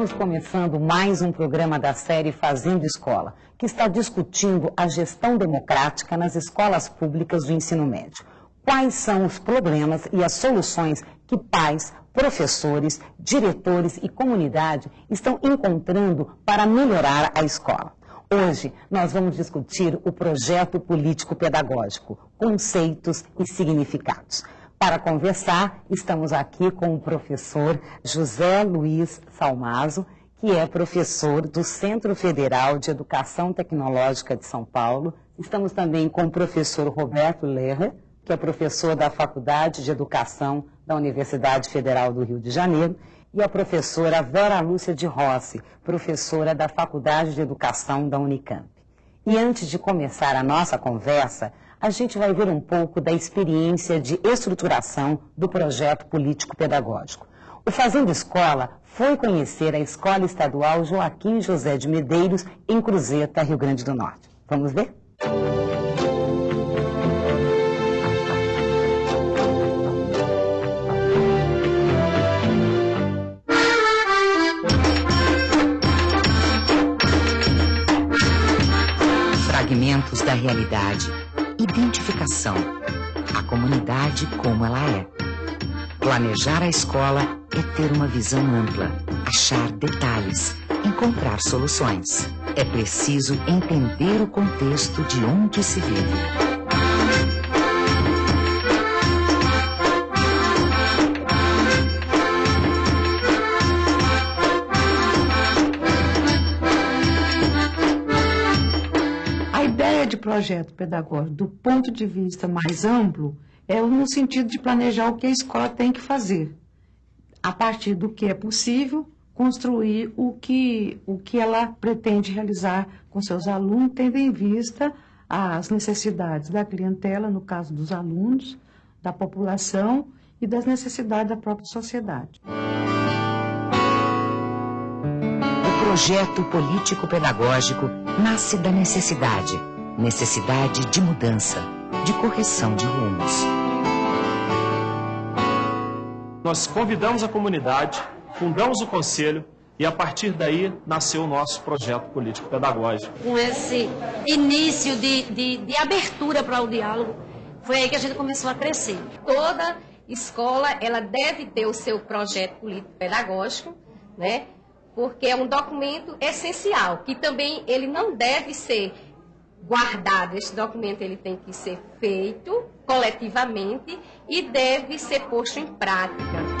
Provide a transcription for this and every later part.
Estamos começando mais um programa da série Fazendo Escola, que está discutindo a gestão democrática nas escolas públicas do ensino médio. Quais são os problemas e as soluções que pais, professores, diretores e comunidade estão encontrando para melhorar a escola? Hoje nós vamos discutir o projeto político-pedagógico, conceitos e significados. Para conversar, estamos aqui com o professor José Luiz Salmazo, que é professor do Centro Federal de Educação Tecnológica de São Paulo. Estamos também com o professor Roberto Lerrer, que é professor da Faculdade de Educação da Universidade Federal do Rio de Janeiro, e a professora Vera Lúcia de Rossi, professora da Faculdade de Educação da Unicamp. E antes de começar a nossa conversa, a gente vai ver um pouco da experiência de estruturação do projeto político-pedagógico. O Fazendo Escola foi conhecer a Escola Estadual Joaquim José de Medeiros, em Cruzeta, Rio Grande do Norte. Vamos ver? Fragmentos da realidade. Identificação. A comunidade como ela é. Planejar a escola é ter uma visão ampla, achar detalhes, encontrar soluções. É preciso entender o contexto de onde se vive. Projeto pedagógico, do ponto de vista mais amplo, é no sentido de planejar o que a escola tem que fazer. A partir do que é possível, construir o que, o que ela pretende realizar com seus alunos, tendo em vista as necessidades da clientela, no caso dos alunos, da população e das necessidades da própria sociedade. O projeto político-pedagógico nasce da necessidade. Necessidade de mudança, de correção de rumos. Nós convidamos a comunidade, fundamos o conselho e a partir daí nasceu o nosso projeto político-pedagógico. com esse início de, de, de abertura para o diálogo, foi aí que a gente começou a crescer. toda escola ela deve ter o seu projeto político pedagógico, né? Porque é um documento essencial, que também ele não deve ser guardado. Esse documento ele tem que ser feito coletivamente e deve ser posto em prática.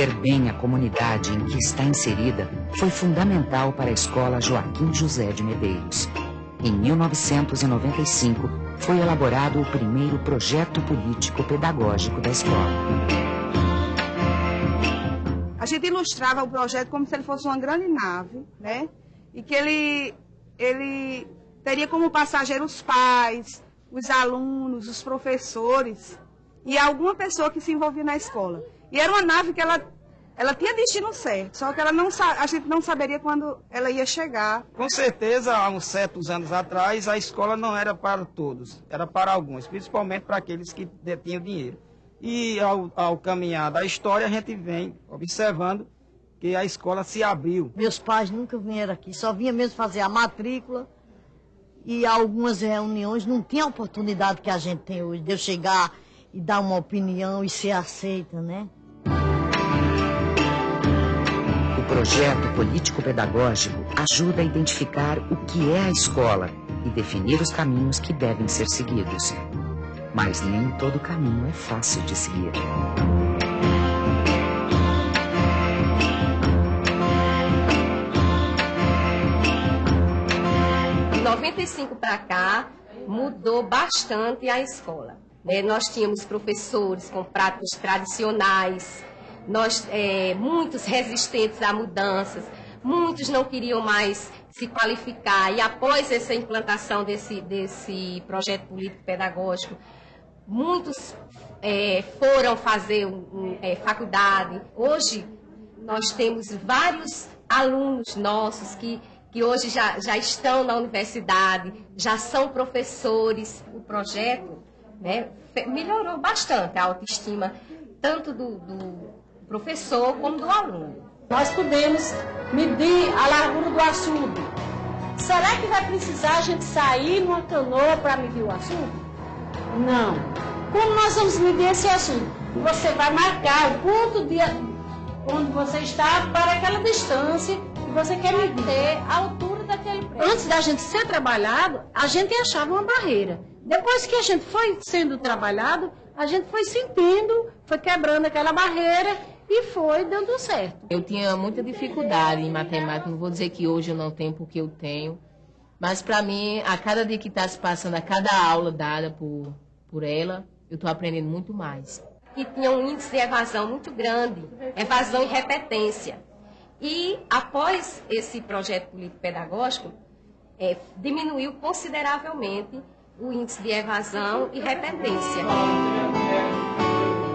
Conhecer bem a comunidade em que está inserida foi fundamental para a escola Joaquim José de Medeiros. Em 1995, foi elaborado o primeiro projeto político-pedagógico da escola. A gente ilustrava o projeto como se ele fosse uma grande nave, né? E que ele, ele teria como passageiros os pais, os alunos, os professores e alguma pessoa que se envolvia na escola. E era uma nave que ela, ela tinha destino certo, só que ela não, a gente não saberia quando ela ia chegar. Com certeza, há uns certos anos atrás, a escola não era para todos, era para alguns, principalmente para aqueles que detinham dinheiro. E ao, ao caminhar da história, a gente vem observando que a escola se abriu. Meus pais nunca vieram aqui, só vinha mesmo fazer a matrícula e algumas reuniões não tinha a oportunidade que a gente tem hoje de eu chegar e dar uma opinião e ser aceita, né? Projeto político-pedagógico ajuda a identificar o que é a escola e definir os caminhos que devem ser seguidos. Mas nem todo caminho é fácil de seguir. De 95 para cá, mudou bastante a escola. né? Nós tínhamos professores com pratos tradicionais, nós, é, muitos resistentes a mudanças, muitos não queriam mais se qualificar e após essa implantação desse, desse projeto político-pedagógico, muitos é, foram fazer um, é, faculdade. Hoje, nós temos vários alunos nossos que, que hoje já, já estão na universidade, já são professores. O projeto né, melhorou bastante a autoestima, tanto do, do professor como do aluno. Nós podemos medir a largura do açude. Será que vai precisar a gente sair numa canoa para medir o açude? Não. Como nós vamos medir esse açude? Você vai marcar o ponto de onde você está para aquela distância que você quer medir. a altura daquele prédio. Antes da gente ser trabalhado, a gente achava uma barreira. Depois que a gente foi sendo trabalhado, a gente foi sentindo, foi quebrando aquela barreira e foi dando certo. Eu tinha muita dificuldade em matemática, não vou dizer que hoje eu não tenho porque eu tenho, mas para mim, a cada dia que está se passando, a cada aula dada por, por ela, eu estou aprendendo muito mais. E tinha um índice de evasão muito grande, evasão e repetência. E após esse projeto político-pedagógico, é, diminuiu consideravelmente o índice de evasão e repetência.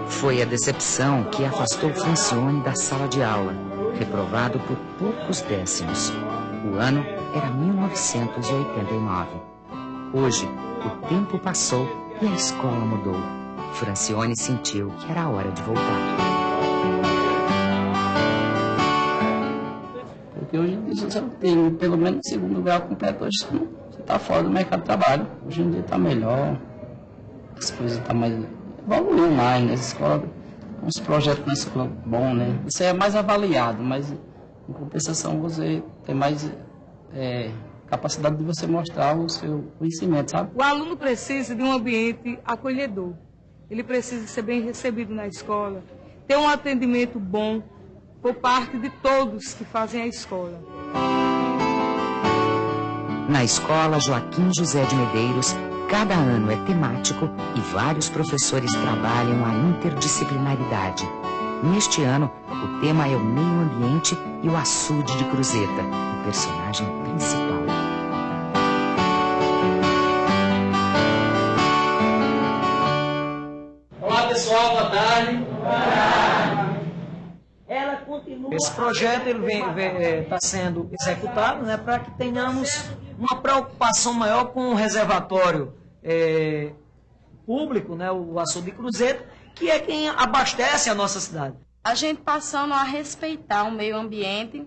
Foi a decepção que afastou Francione da sala de aula, reprovado por poucos décimos. O ano era 1989. Hoje, o tempo passou e a escola mudou. Francione sentiu que era hora de voltar. Porque hoje em dia você tem pelo menos segundo grau completo, hoje você está fora do mercado de trabalho. Hoje em dia está melhor, as coisas estão tá mais evoluiu mais, né? Escola, uns projetos na escola bom, né? Isso é mais avaliado, mas em compensação você tem mais é, capacidade de você mostrar o seu conhecimento, sabe? O aluno precisa de um ambiente acolhedor. Ele precisa ser bem recebido na escola, ter um atendimento bom por parte de todos que fazem a escola. Na escola Joaquim José de Medeiros, Cada ano é temático e vários professores trabalham a interdisciplinaridade. Neste ano, o tema é o meio ambiente e o açude de Cruzeta, o personagem principal. Olá pessoal, boa tarde. Boa tarde. Ela continua... Esse projeto está é, sendo executado né, para que tenhamos uma preocupação maior com o reservatório é, público, né, o açude de Cruzeiro, que é quem abastece a nossa cidade. A gente passando a respeitar o meio ambiente,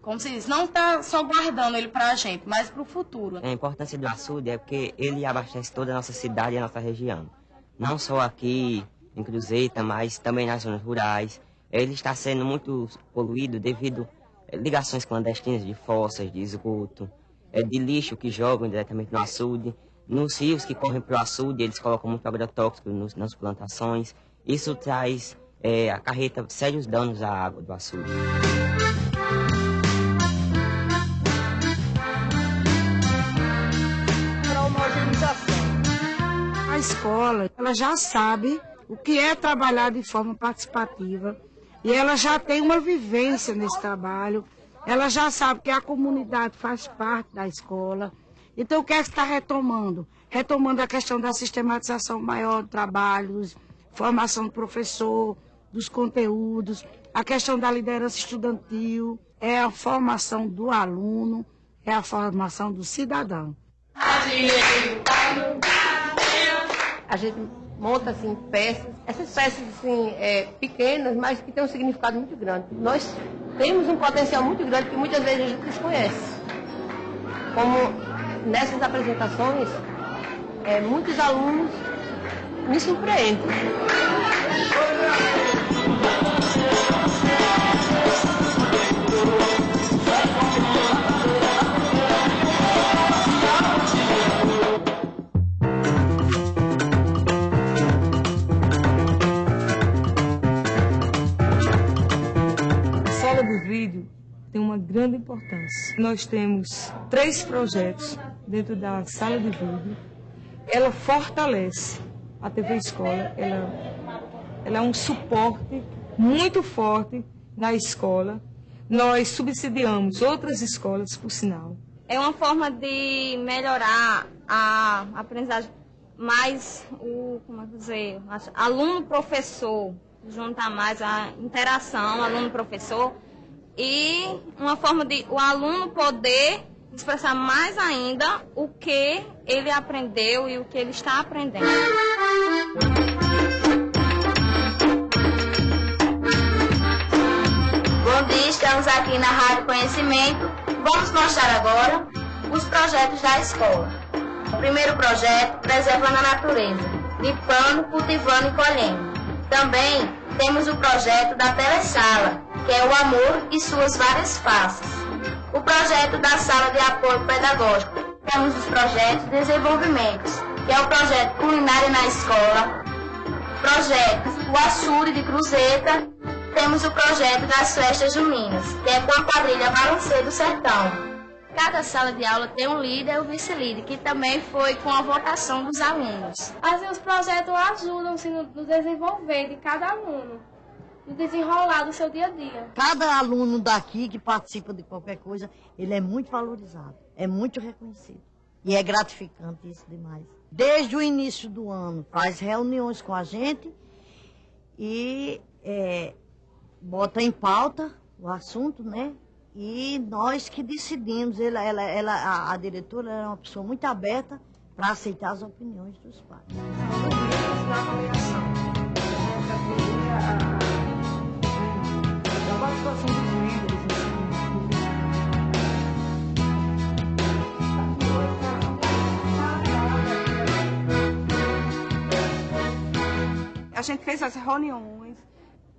como se diz, não está só guardando ele para a gente, mas para o futuro. A importância do açude é porque ele abastece toda a nossa cidade e a nossa região. Não só aqui em Cruzeta, mas também nas zonas rurais. Ele está sendo muito poluído devido a ligações clandestinas de fossas, de esgoto, é, de lixo que jogam diretamente no açude. Nos rios que correm para o açude, eles colocam muito agrotóxico nos, nas plantações. Isso traz, é, acarreta sérios danos à água do açude. A escola, ela já sabe o que é trabalhar de forma participativa e ela já tem uma vivência nesse trabalho ela já sabe que a comunidade faz parte da escola. Então, o que é que está retomando? Retomando a questão da sistematização maior do trabalho, formação do professor, dos conteúdos, a questão da liderança estudantil, é a formação do aluno, é a formação do cidadão. A gente monta assim peças, essas peças assim é, pequenas, mas que têm um significado muito grande. Nós temos um potencial muito grande que muitas vezes a gente desconhece. Como nessas apresentações, é, muitos alunos me surpreendem. Vídeo tem uma grande importância. Nós temos três projetos dentro da sala de vídeo. Ela fortalece a TV Escola, ela, ela é um suporte muito forte na escola, nós subsidiamos outras escolas, por sinal. É uma forma de melhorar a aprendizagem mais o, como é que dizer, aluno-professor, juntar mais a interação aluno-professor e uma forma de o aluno poder expressar mais ainda o que ele aprendeu e o que ele está aprendendo. Bom dia, estamos aqui na Rádio Conhecimento. Vamos mostrar agora os projetos da escola. O primeiro projeto, Preservando a Natureza, limpando, cultivando e colhendo. Também temos o projeto da Telesala, que é o amor e suas várias faces. O projeto da Sala de Apoio Pedagógico. Temos os projetos de desenvolvimento, que é o projeto Culinária na Escola, projeto O Açude de Cruzeta, temos o projeto das festas juninas, que é com a quadrilha Balancê do Sertão. Cada sala de aula tem um líder e um vice-líder, que também foi com a votação dos alunos. Assim, os projetos ajudam-se no, no desenvolver de cada aluno, no desenrolar do seu dia a dia. Cada aluno daqui que participa de qualquer coisa, ele é muito valorizado, é muito reconhecido. E é gratificante isso demais. Desde o início do ano, faz reuniões com a gente e é, bota em pauta o assunto, né? E nós que decidimos, ela, ela, ela a, a diretora era uma pessoa muito aberta para aceitar as opiniões dos pais. A gente fez as reuniões,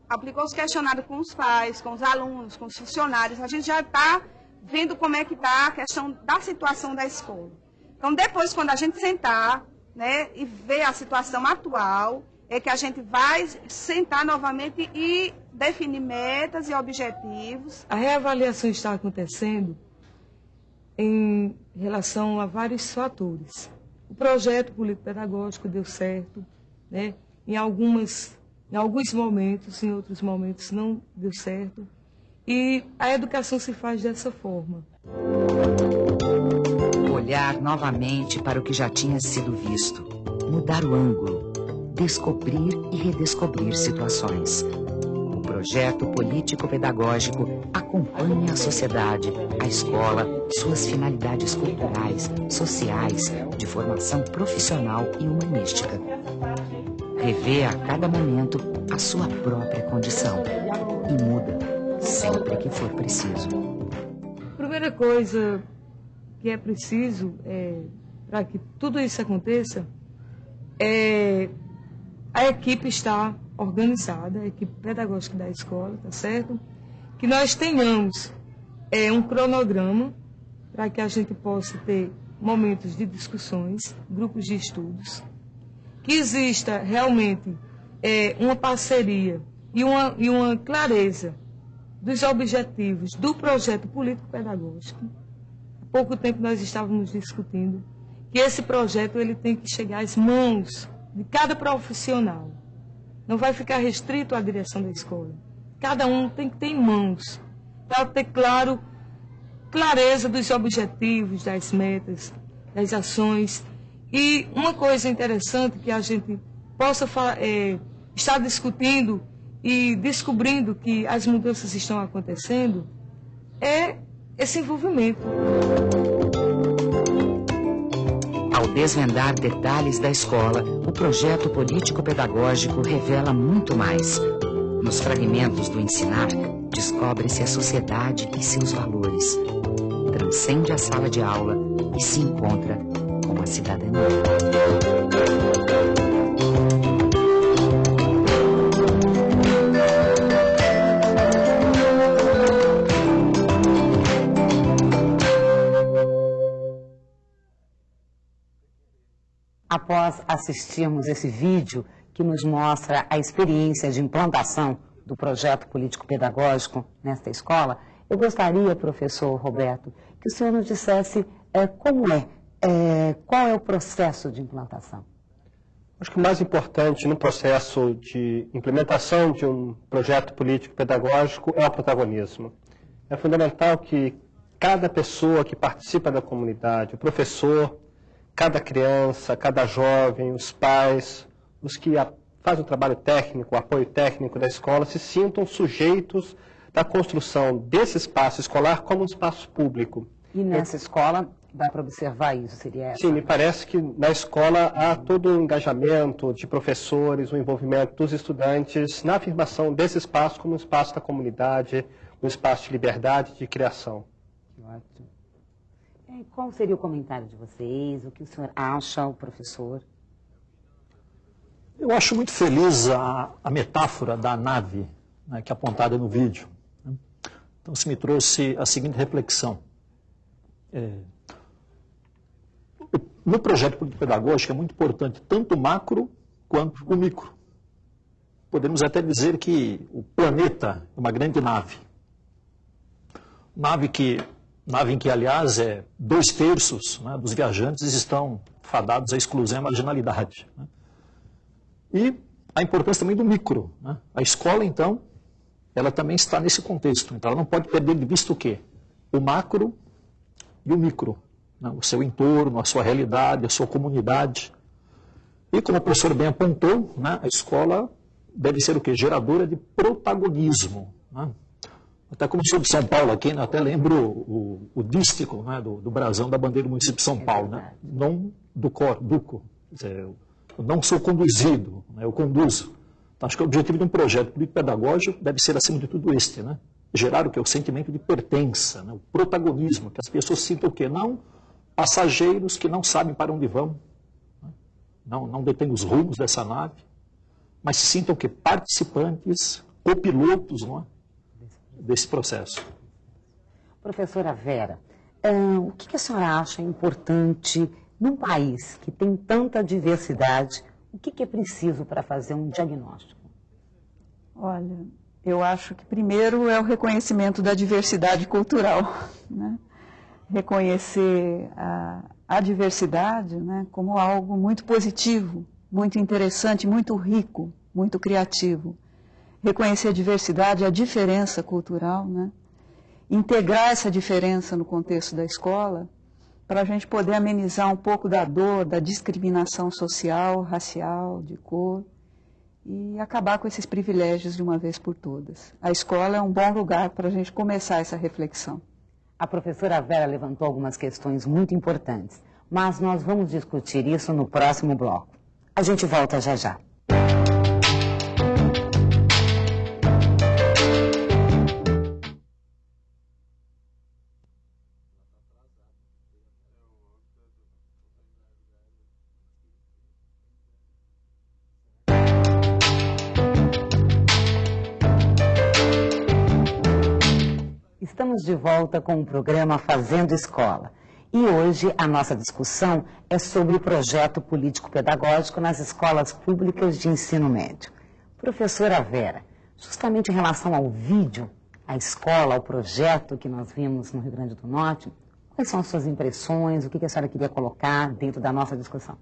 aplicou os questionários com os pais, com os alunos, com os funcionários. A gente já está vendo como é que está a questão da situação da escola. Então, depois, quando a gente sentar né, e ver a situação atual, é que a gente vai sentar novamente e definir metas e objetivos. A reavaliação está acontecendo em relação a vários fatores. O projeto político-pedagógico deu certo, né? em algumas em alguns momentos, em outros momentos não deu certo. E a educação se faz dessa forma. Olhar novamente para o que já tinha sido visto. Mudar o ângulo. Descobrir e redescobrir situações. O projeto político-pedagógico acompanha a sociedade, a escola, suas finalidades culturais, sociais, de formação profissional e humanística revê a cada momento a sua própria condição e muda sempre que for preciso. A primeira coisa que é preciso é, para que tudo isso aconteça é a equipe estar organizada, a equipe pedagógica da escola, tá certo? Que nós tenhamos é, um cronograma para que a gente possa ter momentos de discussões, grupos de estudos, que exista realmente é, uma parceria e uma, e uma clareza dos objetivos do projeto político-pedagógico. Há pouco tempo nós estávamos discutindo que esse projeto ele tem que chegar às mãos de cada profissional. Não vai ficar restrito à direção da escola. Cada um tem que ter em mãos para ter claro clareza dos objetivos, das metas, das ações e uma coisa interessante que a gente possa é, estar discutindo e descobrindo que as mudanças estão acontecendo é esse envolvimento. Desvendar detalhes da escola, o projeto político-pedagógico revela muito mais. Nos fragmentos do ensinar, descobre-se a sociedade e seus valores. Transcende a sala de aula e se encontra com a cidadania. Após assistirmos esse vídeo que nos mostra a experiência de implantação do projeto político-pedagógico nesta escola, eu gostaria, professor Roberto, que o senhor nos dissesse é, como é é, qual é o processo de implantação? Acho que o mais importante no processo de implementação de um projeto político-pedagógico é o protagonismo. é fundamental que cada pessoa que participa da comunidade, o professor, cada criança, cada jovem, os pais, os que fazem o trabalho técnico, o apoio técnico da escola, se sintam sujeitos da construção desse espaço escolar como um espaço público. E nessa escola dá para observar isso, seria essa? Sim, me parece que na escola há todo o um engajamento de professores, o um envolvimento dos estudantes na afirmação desse espaço como um espaço da comunidade, um espaço de liberdade, de criação. Ótimo. E qual seria o comentário de vocês? O que o senhor acha, o professor? Eu acho muito feliz a, a metáfora da nave né, que é apontada no vídeo. Né? Então, isso me trouxe a seguinte reflexão. É, no projeto político-pedagógico é muito importante tanto o macro quanto o micro. Podemos até dizer que o planeta é uma grande nave. Nave, que, nave em que, aliás, é dois terços né, dos viajantes estão fadados à exclusão e à marginalidade. Né? E a importância também do micro. Né? A escola, então, ela também está nesse contexto. Então, ela não pode perder de vista o quê? O macro e o micro né, o seu entorno, a sua realidade, a sua comunidade. E como o professor bem apontou, né, a escola deve ser o quê? Geradora de protagonismo. Né? Até como sou de São Paulo aqui, né, até lembro o, o dístico né, do, do brasão da bandeira do município de São Paulo. Né? Não do cor, duco. Dizer, eu não sou conduzido, né, eu conduzo. Então, acho que o objetivo de um projeto político-pedagógico deve ser, acima de tudo, este. Né? Gerar o que? O sentimento de pertença, né? o protagonismo, que as pessoas sintam o quê? Não passageiros que não sabem para onde vão, né? não, não detêm os rumos dessa nave, mas se sintam que participantes, copilotos não é? Desse processo. Professora Vera, hum, o que a senhora acha importante num país que tem tanta diversidade? O que é preciso para fazer um diagnóstico? Olha, eu acho que primeiro é o reconhecimento da diversidade cultural. Né? reconhecer a, a diversidade né, como algo muito positivo, muito interessante, muito rico, muito criativo. Reconhecer a diversidade, a diferença cultural, né? integrar essa diferença no contexto da escola, para a gente poder amenizar um pouco da dor, da discriminação social, racial, de cor, e acabar com esses privilégios de uma vez por todas. A escola é um bom lugar para a gente começar essa reflexão. A professora Vera levantou algumas questões muito importantes, mas nós vamos discutir isso no próximo bloco. A gente volta já já. Estamos de volta com o programa Fazendo Escola. E hoje a nossa discussão é sobre o projeto político-pedagógico nas escolas públicas de ensino médio. Professora Vera, justamente em relação ao vídeo, à escola, ao projeto que nós vimos no Rio Grande do Norte, quais são as suas impressões, o que a senhora queria colocar dentro da nossa discussão?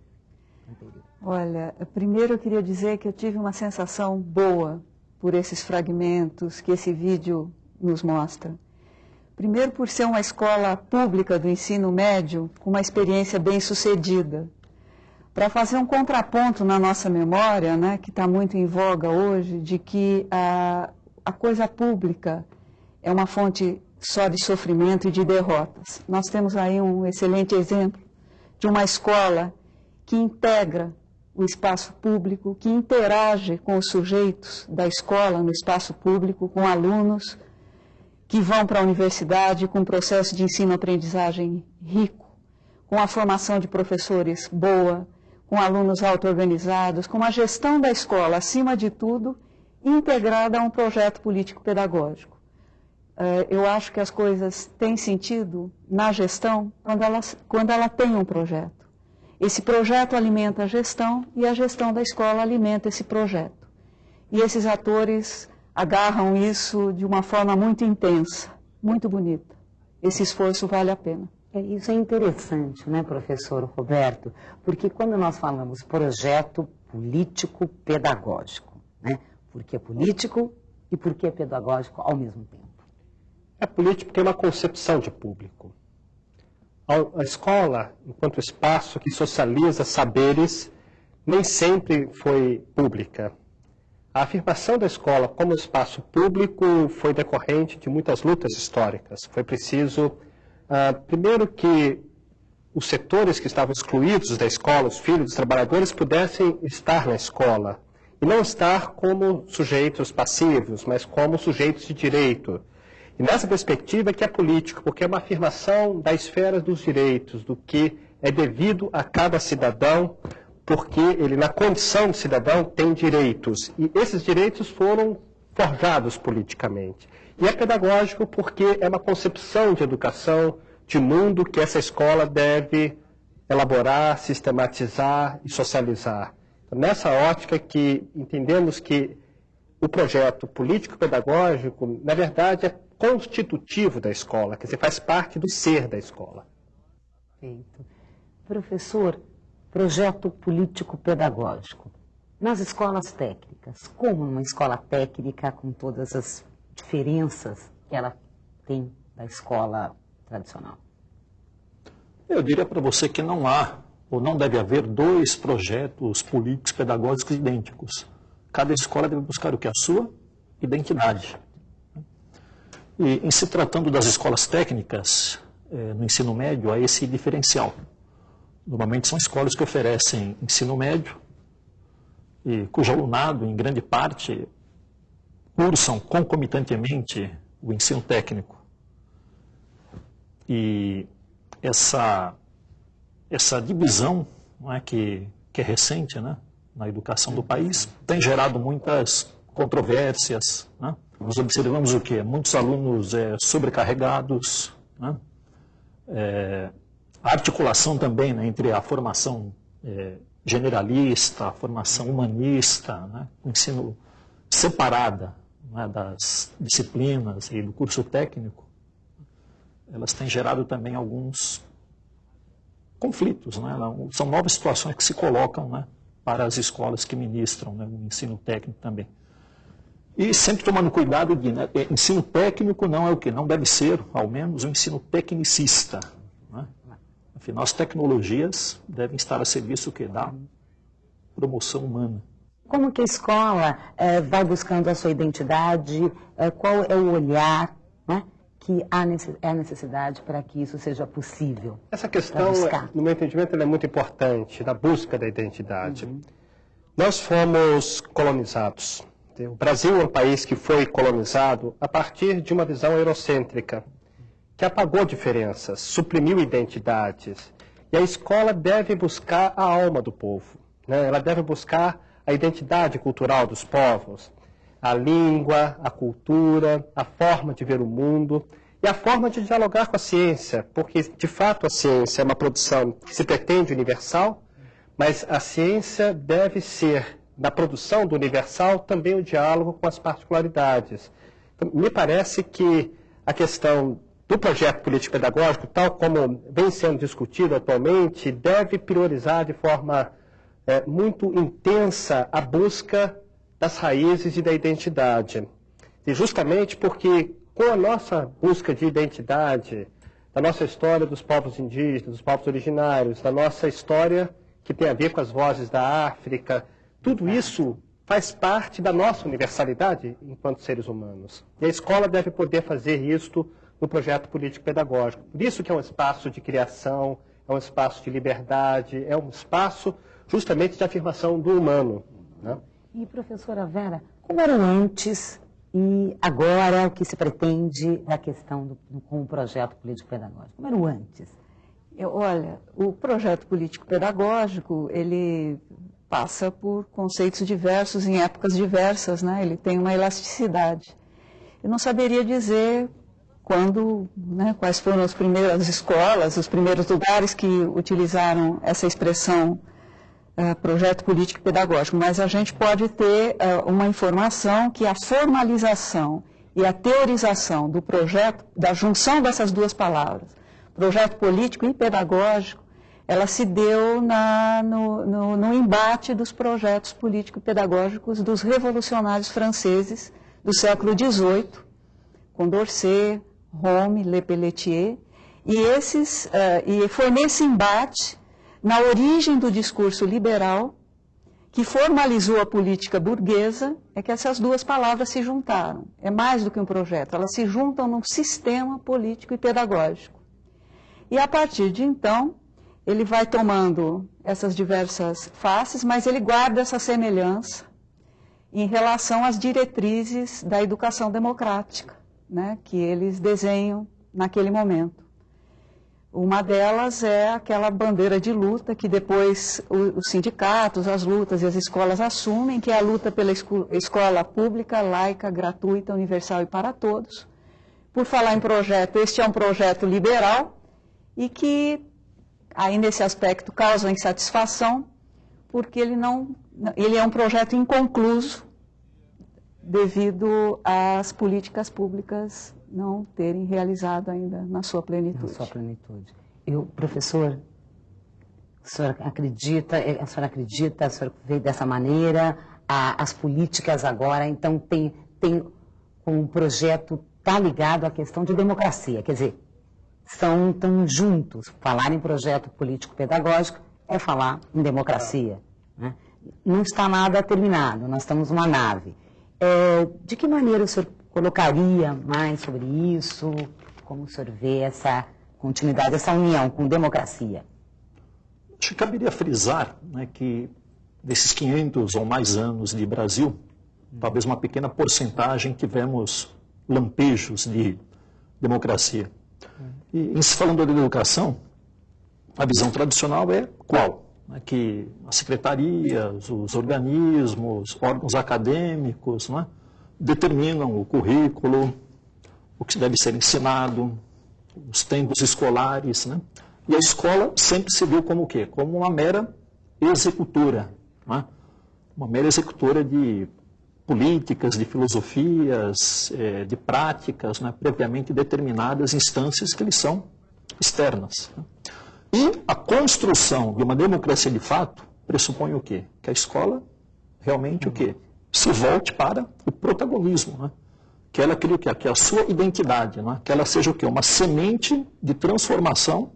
Olha, primeiro eu queria dizer que eu tive uma sensação boa por esses fragmentos que esse vídeo nos mostra. Primeiro, por ser uma escola pública do ensino médio com uma experiência bem sucedida. Para fazer um contraponto na nossa memória, né, que está muito em voga hoje, de que a, a coisa pública é uma fonte só de sofrimento e de derrotas. Nós temos aí um excelente exemplo de uma escola que integra o espaço público, que interage com os sujeitos da escola no espaço público, com alunos, que vão para a universidade com um processo de ensino-aprendizagem rico, com a formação de professores boa, com alunos auto-organizados, com a gestão da escola, acima de tudo, integrada a um projeto político-pedagógico. Eh, eu acho que as coisas têm sentido na gestão quando ela, quando ela tem um projeto. Esse projeto alimenta a gestão e a gestão da escola alimenta esse projeto. E esses atores agarram isso de uma forma muito intensa, muito bonita. Esse esforço vale a pena. É, isso é interessante, né, professor Roberto? Porque quando nós falamos projeto político pedagógico, né? Porque é político e porque é pedagógico ao mesmo tempo. A política tem uma concepção de público. A escola, enquanto espaço que socializa saberes, nem sempre foi pública. A afirmação da escola como espaço público foi decorrente de muitas lutas históricas. Foi preciso, uh, primeiro, que os setores que estavam excluídos da escola, os filhos dos trabalhadores, pudessem estar na escola. E não estar como sujeitos passivos, mas como sujeitos de direito. E nessa perspectiva que é político, porque é uma afirmação da esfera dos direitos, do que é devido a cada cidadão, porque ele, na condição de cidadão, tem direitos. E esses direitos foram forjados politicamente. E é pedagógico porque é uma concepção de educação, de mundo que essa escola deve elaborar, sistematizar e socializar. Então, nessa ótica que entendemos que o projeto político-pedagógico, na verdade, é constitutivo da escola, quer dizer, faz parte do ser da escola. Perfeito. Professor, projeto político-pedagógico. Nas escolas técnicas, como numa escola técnica, com todas as diferenças que ela tem da escola tradicional? Eu diria para você que não há, ou não deve haver, dois projetos políticos pedagógicos idênticos. Cada escola deve buscar o que? A sua identidade. E em se tratando das escolas técnicas, eh, no ensino médio, há esse diferencial. Normalmente são escolas que oferecem ensino médio, e cujo alunado, em grande parte, cursam concomitantemente o ensino técnico. E essa, essa divisão não é, que, que é recente né, na educação do país tem gerado muitas controvérsias. Né? Nós observamos o quê? Muitos alunos é, sobrecarregados, né? é, a articulação também né, entre a formação é, generalista, a formação humanista, né, o ensino separada né, das disciplinas e do curso técnico, elas têm gerado também alguns conflitos. Né? São novas situações que se colocam né, para as escolas que ministram né, o ensino técnico também. E sempre tomando cuidado de, né, é, ensino técnico não é o que? Não deve ser, ao menos, um ensino tecnicista. Afinal, as tecnologias devem estar a serviço que? Da promoção humana. Como que a escola é, vai buscando a sua identidade? É, qual é o olhar né, que há é necessidade para que isso seja possível? Essa questão, no meu entendimento, é muito importante, da busca da identidade. Uhum. Nós fomos colonizados. O Brasil é um país que foi colonizado a partir de uma visão eurocêntrica, que apagou diferenças, suprimiu identidades. E a escola deve buscar a alma do povo. Né? Ela deve buscar a identidade cultural dos povos a língua, a cultura, a forma de ver o mundo e a forma de dialogar com a ciência, porque de fato a ciência é uma produção que se pretende universal, mas a ciência deve ser, na produção do universal, também o diálogo com as particularidades. Então, me parece que a questão do projeto político-pedagógico, tal como vem sendo discutido atualmente, deve priorizar de forma é, muito intensa a busca das raízes e da identidade. E justamente porque com a nossa busca de identidade, da nossa história dos povos indígenas, dos povos originários, da nossa história que tem a ver com as vozes da África, tudo isso faz parte da nossa universalidade enquanto seres humanos. E a escola deve poder fazer isto no projeto político-pedagógico. Por isso que é um espaço de criação, é um espaço de liberdade, é um espaço justamente de afirmação do humano. Né? E, professora Vera, como era antes e agora o que se pretende da questão do, do, com o projeto político-pedagógico? Como era o antes? Eu, olha, o projeto político-pedagógico, ele passa por conceitos diversos em épocas diversas, né? ele tem uma elasticidade. Eu não saberia dizer quando, né, quais foram as primeiras escolas, os primeiros lugares que utilizaram essa expressão uh, projeto político pedagógico, mas a gente pode ter uh, uma informação que a formalização e a teorização do projeto, da junção dessas duas palavras, projeto político e pedagógico, ela se deu na, no, no, no, embate dos projetos político-pedagógicos dos revolucionários franceses do século XVIII, Condorcet, Rome, Le Pelletier, e, esses, uh, e foi nesse embate, na origem do discurso liberal, que formalizou a política burguesa, é que essas duas palavras se juntaram. É mais do que um projeto, elas se juntam num sistema político e pedagógico. E a partir de então, ele vai tomando essas diversas faces, mas ele guarda essa semelhança em relação às diretrizes da educação democrática, né, que eles desenham naquele momento. Uma delas é aquela bandeira de luta que depois os sindicatos, as lutas e as escolas assumem, que é a luta pela escola pública, laica, gratuita, universal e para todos. Por falar em projeto, este é um projeto liberal e que, aí nesse aspecto, causa insatisfação, porque ele, não, ele é um projeto inconcluso devido às políticas públicas não terem realizado ainda na sua plenitude. Na sua plenitude. E o professor, a senhora acredita, a senhora acredita, a senhora veio dessa maneira, a, as políticas agora, então tem, tem um projeto, está ligado à questão de democracia, quer dizer, são tão juntos. Falar em projeto político-pedagógico é falar em democracia. Né? Não está nada terminado, nós estamos numa nave. É, de que maneira o senhor colocaria mais sobre isso? Como o senhor vê essa continuidade, essa união com democracia? Acho que caberia frisar né, que desses 500 ou mais anos de Brasil, talvez uma pequena porcentagem tivemos lampejos de democracia. E em se falando da educação, a visão tradicional é qual? É que as secretarias, os organismos, órgãos acadêmicos, né, determinam o currículo, o que deve ser ensinado, os tempos escolares, né? E a escola sempre se viu como o quê? Como uma mera executora, né? uma mera executora de políticas, de filosofias, é, de práticas né, previamente determinadas instâncias que lhes são externas. Né? E a construção de uma democracia de fato pressupõe o quê? Que a escola realmente o quê? se volte para o protagonismo, né? que ela crie o quê? Que a sua identidade, né? que ela seja o quê? Uma semente de transformação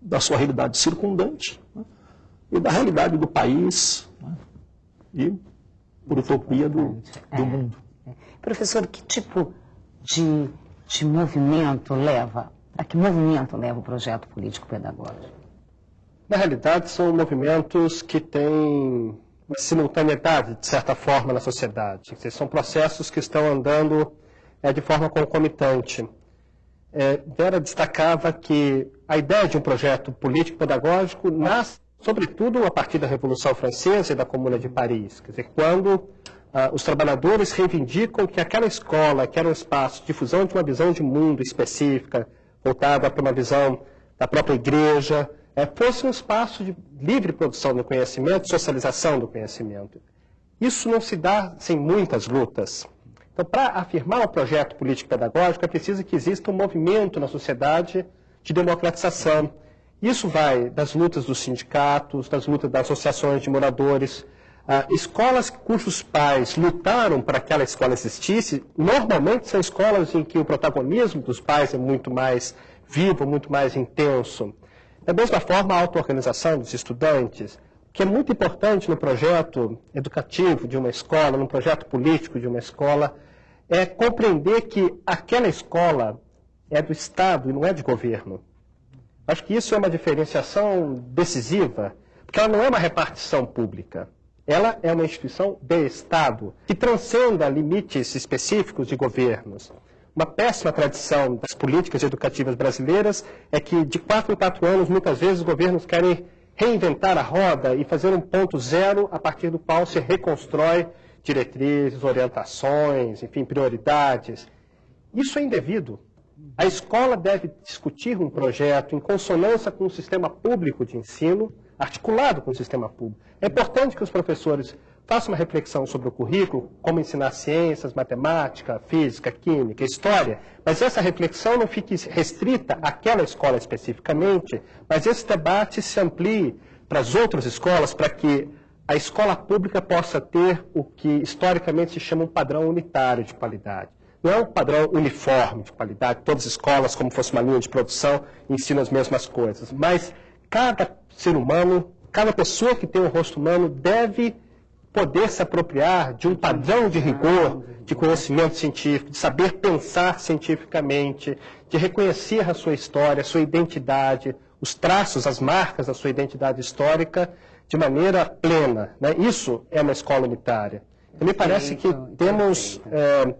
da sua realidade circundante né? e da realidade do país né? e, por utopia, do, do é. mundo. Professor, que tipo de, de movimento leva, a que movimento leva o projeto político-pedagógico? Na realidade, são movimentos que têm uma simultaneidade, de certa forma, na sociedade. São processos que estão andando é, de forma concomitante. É, Vera destacava que a ideia de um projeto político-pedagógico nasce, sobretudo, a partir da Revolução Francesa e da Comuna de Paris. Quer dizer, quando ah, os trabalhadores reivindicam que aquela escola, que era um espaço de difusão de uma visão de mundo específica, voltada para uma visão da própria igreja, é, fosse um espaço de livre produção do conhecimento, socialização do conhecimento. Isso não se dá sem muitas lutas. Então, para afirmar o um projeto político-pedagógico, é preciso que exista um movimento na sociedade de democratização. Isso vai das lutas dos sindicatos, das lutas das associações de moradores, ah, escolas cujos pais lutaram para que aquela escola existisse, normalmente são escolas em que o protagonismo dos pais é muito mais vivo, muito mais intenso. Da mesma forma, a auto-organização dos estudantes, que é muito importante no projeto educativo de uma escola, no projeto político de uma escola, é compreender que aquela escola é do Estado e não é de governo. Acho que isso é uma diferenciação decisiva, porque ela não é uma repartição pública. Ela é uma instituição de Estado, que transcenda limites específicos de governos. Uma péssima tradição das políticas educativas brasileiras é que, de quatro em quatro anos, muitas vezes os governos querem reinventar a roda e fazer um ponto zero a partir do qual se reconstrói diretrizes, orientações, enfim, prioridades. Isso é indevido. A escola deve discutir um projeto em consonância com o sistema público de ensino, articulado com o sistema público. É importante que os professores faça uma reflexão sobre o currículo, como ensinar ciências, matemática, física, química, história, mas essa reflexão não fique restrita àquela escola especificamente, mas esse debate se amplie para as outras escolas, para que a escola pública possa ter o que historicamente se chama um padrão unitário de qualidade. Não é um padrão uniforme de qualidade, todas as escolas, como fosse uma linha de produção, ensinam as mesmas coisas. Mas cada ser humano, cada pessoa que tem um rosto humano deve poder se apropriar de um padrão de rigor, de conhecimento científico, de saber pensar cientificamente, de reconhecer a sua história, a sua identidade, os traços, as marcas da sua identidade histórica de maneira plena. Né? Isso é uma escola unitária. Então, me parece que temos é,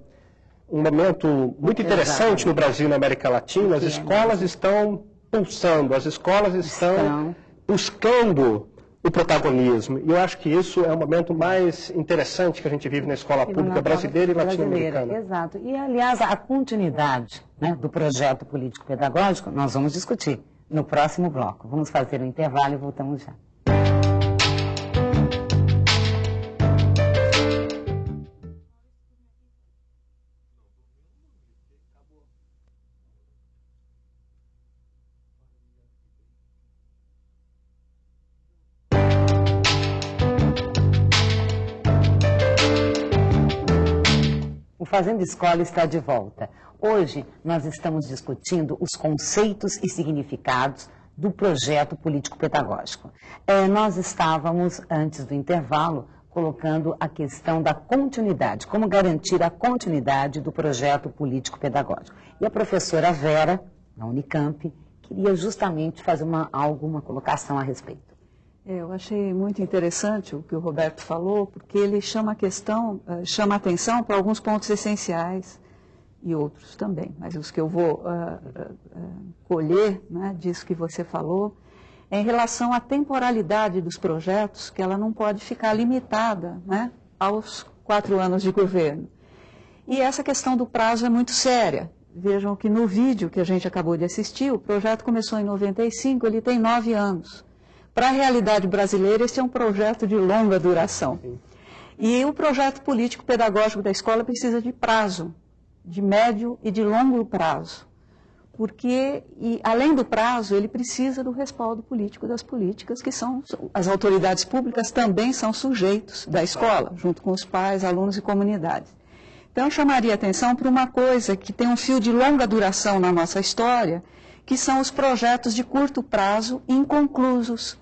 um momento muito interessante no Brasil e na América Latina. As escolas estão pulsando, as escolas estão buscando o protagonismo. E eu acho que isso é o momento mais interessante que a gente vive na escola pública brasileira e latino-americana. Exato. E, aliás, a continuidade né, do projeto político-pedagógico nós vamos discutir no próximo bloco. Vamos fazer um intervalo e voltamos já. Fazendo Escola está de volta. Hoje nós estamos discutindo os conceitos e significados do projeto político-pedagógico. É, nós estávamos, antes do intervalo, colocando a questão da continuidade, como garantir a continuidade do projeto político-pedagógico. E a professora Vera, na Unicamp, queria justamente fazer uma, alguma colocação a respeito. É, eu achei muito interessante o que o Roberto falou, porque ele chama a questão, eh, chama a atenção para alguns pontos essenciais e outros também, mas os que eu vou uh, uh, colher né, disso que você falou, é em relação à temporalidade dos projetos, que ela não pode ficar limitada né, aos quatro anos de governo. E essa questão do prazo é muito séria. Vejam que no vídeo que a gente acabou de assistir, o projeto começou em 95, ele tem nove anos. Para a realidade brasileira, esse é um projeto de longa duração. E o projeto político-pedagógico da escola precisa de prazo, de médio e de longo prazo. Porque, e, além do prazo, ele precisa do respaldo político das políticas, que são, as autoridades públicas também são sujeitos da escola, junto com os pais, alunos e comunidades. Então, eu chamaria atenção para uma coisa que tem um fio de longa duração na nossa história, que são os projetos de curto prazo inconclusos,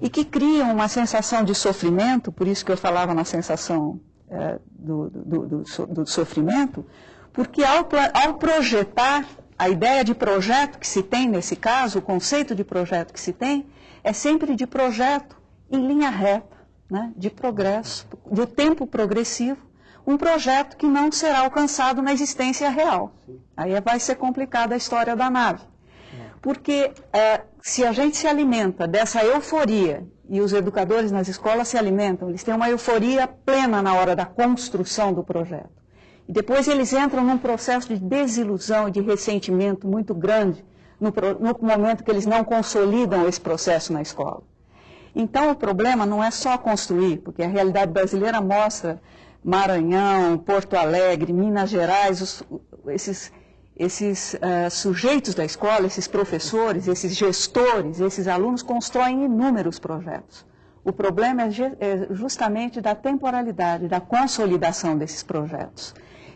e que criam uma sensação de sofrimento, por isso que eu falava na sensação é, do, do, do, do, sofrimento, porque ao, ao projetar, a ideia de projeto que se tem nesse caso, o conceito de projeto que se tem, é sempre de projeto em linha reta, né, de progresso, de tempo progressivo, um projeto que não será alcançado na existência real. Aí vai ser complicada a história da nave. Porque é, se a gente se alimenta dessa euforia, e os educadores nas escolas se alimentam, eles têm uma euforia plena na hora da construção do projeto. E depois eles entram num processo de desilusão de ressentimento muito grande no, no momento que eles não consolidam esse processo na escola. Então, o problema não é só construir, porque a realidade brasileira mostra Maranhão, Porto Alegre, Minas Gerais, os, esses esses uh, sujeitos da escola, esses professores, esses gestores, esses alunos constroem inúmeros projetos. O problema é, é justamente da temporalidade, da consolidação desses projetos.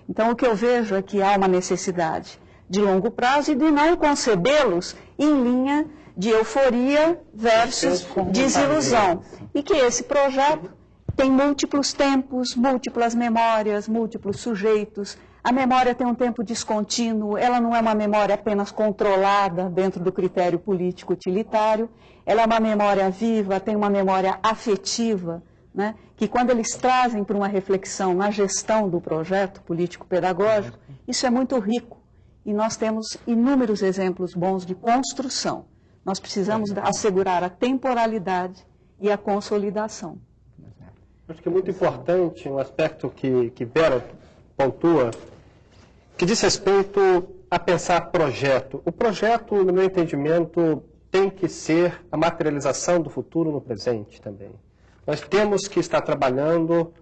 Então, o que eu vejo é que há uma necessidade de longo prazo e de não concebê-los em linha de euforia versus desilusão. E que esse projeto tem múltiplos tempos, múltiplas memórias, múltiplos sujeitos, a memória tem um tempo descontínuo, ela não é uma memória apenas controlada dentro do critério político utilitário, ela é uma memória viva, tem uma memória afetiva, né, que quando eles trazem para uma reflexão na gestão do projeto político-pedagógico, isso é muito rico. E nós temos inúmeros exemplos bons de construção. Nós precisamos assegurar a temporalidade e a consolidação. Acho que é muito importante um aspecto que, que Vera pontua que diz respeito a pensar projeto. O projeto, no meu entendimento, tem que ser a materialização do futuro no presente também. Nós temos que estar trabalhando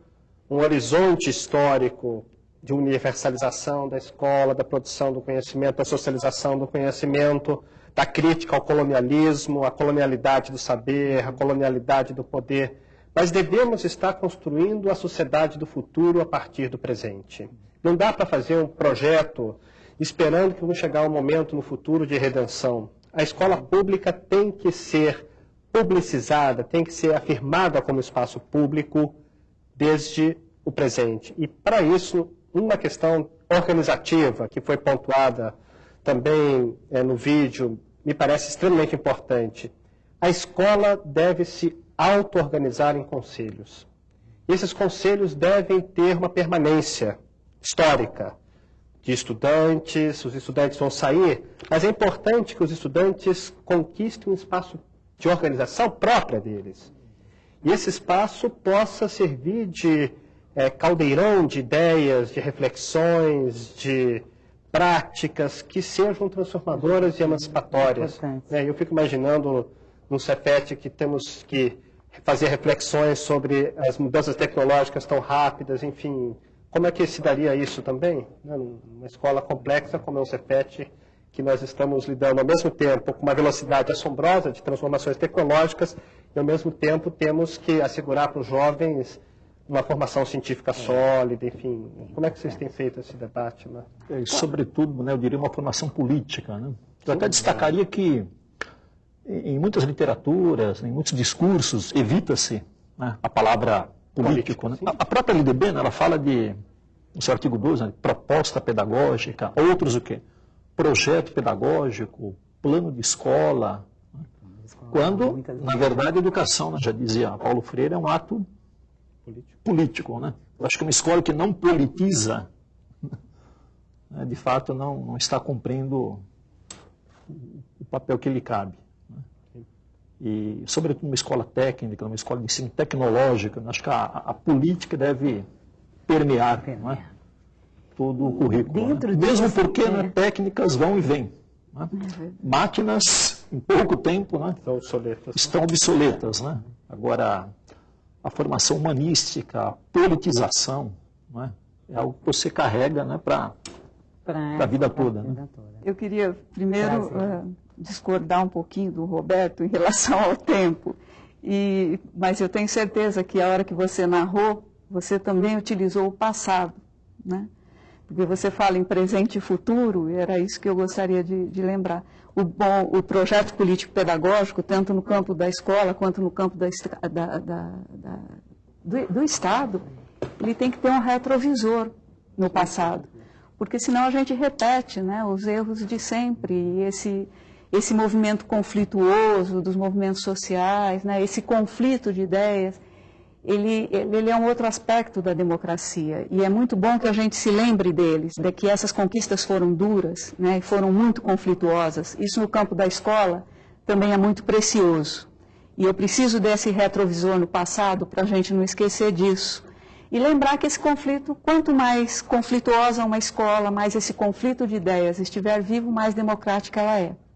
um horizonte histórico de universalização da escola, da produção do conhecimento, da socialização do conhecimento, da crítica ao colonialismo, à colonialidade do saber, à colonialidade do poder. Mas devemos estar construindo a sociedade do futuro a partir do presente. Não dá para fazer um projeto esperando que chegar um momento no futuro de redenção. A escola pública tem que ser publicizada, tem que ser afirmada como espaço público desde o presente. E para isso, uma questão organizativa que foi pontuada também é, no vídeo, me parece extremamente importante. A escola deve se auto-organizar em conselhos. Esses conselhos devem ter uma permanência histórica de estudantes, os estudantes vão sair, mas é importante que os estudantes conquistem um espaço de organização própria deles. E esse espaço possa servir de é, caldeirão de ideias, de reflexões, de práticas que sejam transformadoras e emancipatórias. É, eu fico imaginando no CEPET que temos que fazer reflexões sobre as mudanças tecnológicas tão rápidas, enfim, como é que se daria isso também? Né? Numa escola complexa como é o CEPET, que nós estamos lidando ao mesmo tempo com uma velocidade assombrosa de transformações tecnológicas e ao mesmo tempo temos que assegurar para os jovens uma formação científica sólida, enfim. Como é que vocês têm feito esse debate? Né? E, sobretudo, né, eu diria uma formação política. Né? Eu até destacaria que em muitas literaturas, em muitos discursos, evita-se né, a palavra político. Né? A, própria LDB, né, ela fala de, no seu artigo 12, né, proposta pedagógica, outros o quê? Projeto pedagógico, plano de escola. Né? Quando, na verdade, a educação, né, já dizia Paulo Freire, é um ato político. político né? Eu acho que uma escola que não politiza, né, de fato, não, não está cumprindo o papel que lhe cabe e, sobretudo, uma escola técnica, uma escola de ensino tecnológica, acho que a, a política deve permear, Não é? todo o currículo. Né? Mesmo porque né, é. técnicas vão e vêm. Né? Uhum. Máquinas, em pouco tempo, né, estão obsoletas. Estão obsoletas né? Agora, a formação humanística, a politização, né, é algo que você carrega né, para a vida toda. Né? Eu queria primeiro discordar um pouquinho do Roberto em relação ao tempo. E, mas eu tenho certeza que a hora que você narrou, você também utilizou o passado, né? Porque você fala em presente e futuro, e era isso que eu gostaria de, de lembrar. O, bom, o projeto político-pedagógico, tanto no campo da escola quanto no campo da, da, da, do, do Estado, ele tem que ter um retrovisor no passado. Porque senão a gente repete né, os erros de sempre. E esse, esse movimento conflituoso dos movimentos sociais, né, esse conflito de ideias, ele, ele é um outro aspecto da democracia. E é muito bom que a gente se lembre deles, de que essas conquistas foram duras, né, foram muito conflituosas. Isso no campo da escola também é muito precioso. E eu preciso desse retrovisor no passado para a gente não esquecer disso. E lembrar que esse conflito, quanto mais conflituosa uma escola, mais esse conflito de ideias estiver vivo, mais democrática ela é.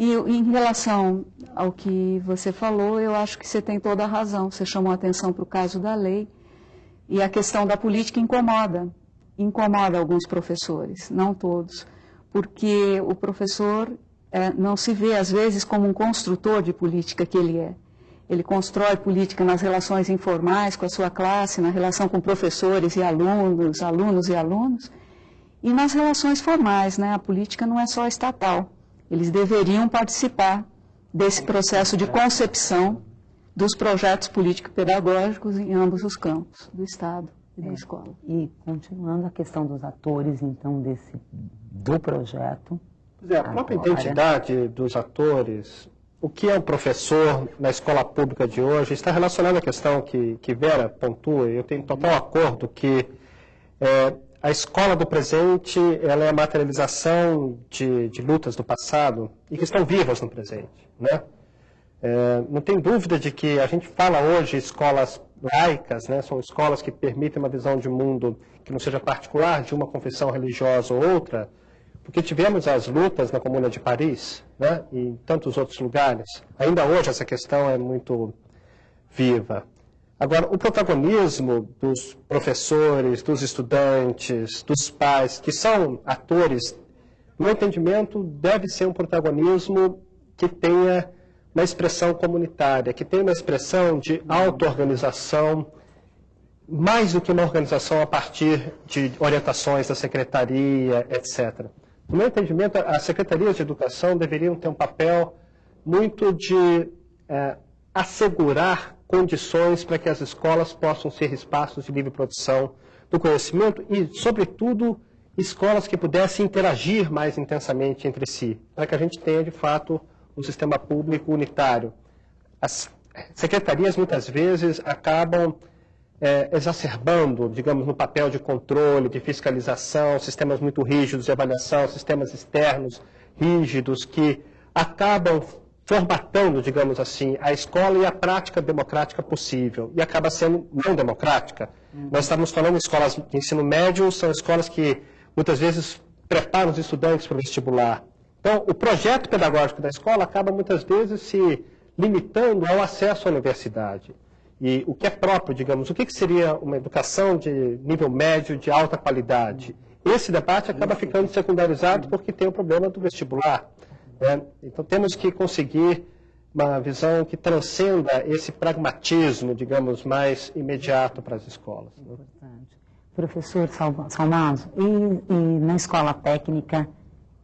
E em relação ao que você falou, eu acho que você tem toda a razão. Você chamou a atenção para o caso da lei e a questão da política incomoda. Incomoda alguns professores, não todos, porque o professor é, não se vê, às vezes, como um construtor de política que ele é. Ele constrói política nas relações informais com a sua classe, na relação com professores e alunos, alunos e alunos, e nas relações formais. Né? A política não é só estatal eles deveriam participar desse processo de concepção dos projetos político-pedagógicos em ambos os campos, do Estado e da é. escola. E continuando a questão dos atores, então, desse, do projeto. É, a própria agora... identidade dos atores, o que é um professor na escola pública de hoje, está relacionado à questão que, que Vera pontua, e eu tenho total acordo que é, a escola do presente ela é a materialização de, de, lutas do passado e que estão vivas no presente. Né? É, não tem dúvida de que a gente fala hoje escolas laicas, né? são escolas que permitem uma visão de mundo que não seja particular de uma confissão religiosa ou outra, porque tivemos as lutas na Comuna de Paris né? e em tantos outros lugares. Ainda hoje essa questão é muito viva. Agora, o protagonismo dos professores, dos estudantes, dos pais, que são atores, no entendimento, deve ser um protagonismo que tenha uma expressão comunitária, que tenha uma expressão de auto-organização mais do que uma organização a partir de orientações da secretaria, etc. No meu entendimento, as secretarias de educação deveriam ter um papel muito de é, assegurar condições para que as escolas possam ser espaços de livre produção do conhecimento e, sobretudo, escolas que pudessem interagir mais intensamente entre si, para que a gente tenha, de fato, um sistema público unitário. As secretarias, muitas vezes, acabam é, exacerbando, digamos, no papel de controle, de fiscalização, sistemas muito rígidos de avaliação, sistemas externos rígidos que acabam formatando, digamos assim, a escola e a prática democrática possível, e acaba sendo não democrática. Uhum. Nós estamos falando de escolas de ensino médio, são escolas que muitas vezes preparam os estudantes para o vestibular. Então, o projeto pedagógico da escola acaba muitas vezes se limitando ao acesso à universidade. E o que é próprio, digamos, o que seria uma educação de nível médio, de alta qualidade? Esse debate acaba ficando secundarizado porque tem o problema do vestibular. Né? Então temos que conseguir uma visão que transcenda esse pragmatismo, digamos, mais imediato para as escolas. Né? Importante. Professor Salmazo, e, e na escola técnica,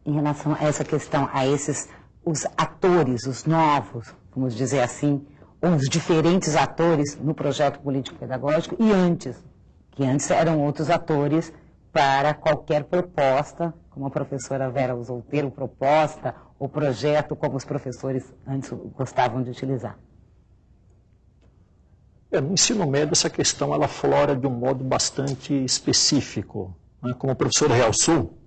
em relação a essa questão, a esses, os atores, os novos, vamos dizer assim, os diferentes atores no projeto político-pedagógico e antes, que antes eram outros atores para qualquer proposta, como a professora Vera usou proposta, ou projeto, como os professores antes gostavam de utilizar. É, no ensino médio, essa questão ela flora de um modo bastante específico. Né? Como o professor realçou,